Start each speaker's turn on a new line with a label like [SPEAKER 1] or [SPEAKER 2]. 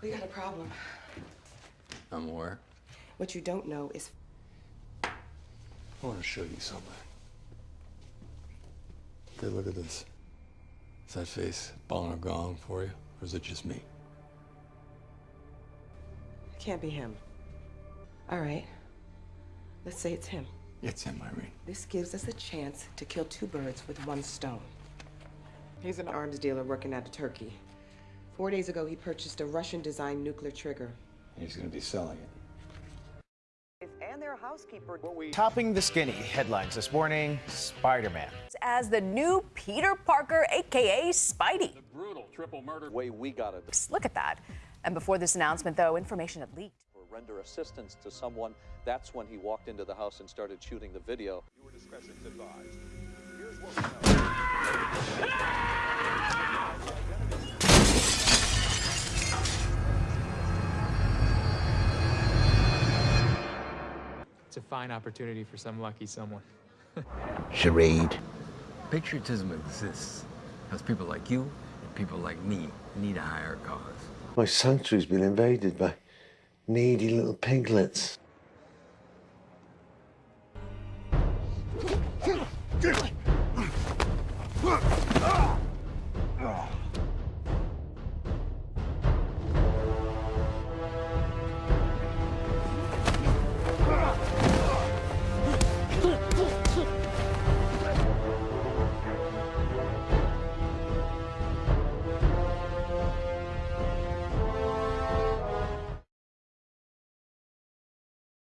[SPEAKER 1] We got a problem.
[SPEAKER 2] I'm aware.
[SPEAKER 1] What you don't know is
[SPEAKER 2] I want to show you something. Hey, look at this. Is that face balling a gong for you, or is it just me?
[SPEAKER 1] it can't be him. All right. Let's say it's him.
[SPEAKER 2] It's him, Irene.
[SPEAKER 1] This gives us a chance to kill two birds with one stone. He's an arms dealer working out of Turkey. Four days ago, he purchased a Russian-designed nuclear trigger.
[SPEAKER 2] He's going to be selling it.
[SPEAKER 3] and their housekeeper.
[SPEAKER 4] Topping the skinny headlines this morning Spider Man.
[SPEAKER 5] as the new Peter Parker, aka Spidey.
[SPEAKER 6] The brutal triple murder.
[SPEAKER 3] way we got it
[SPEAKER 5] Look at that. And before this announcement, though, information had leaked.
[SPEAKER 3] to render assistance to someone. That's when he walked into the house and started shooting the video.
[SPEAKER 6] Your discretion's advised. Here's what we know.
[SPEAKER 7] A fine opportunity for some lucky someone.
[SPEAKER 8] Charade.
[SPEAKER 2] Patriotism exists because people like you and people like me need a higher cause.
[SPEAKER 8] My sanctuary's been invaded by needy little piglets.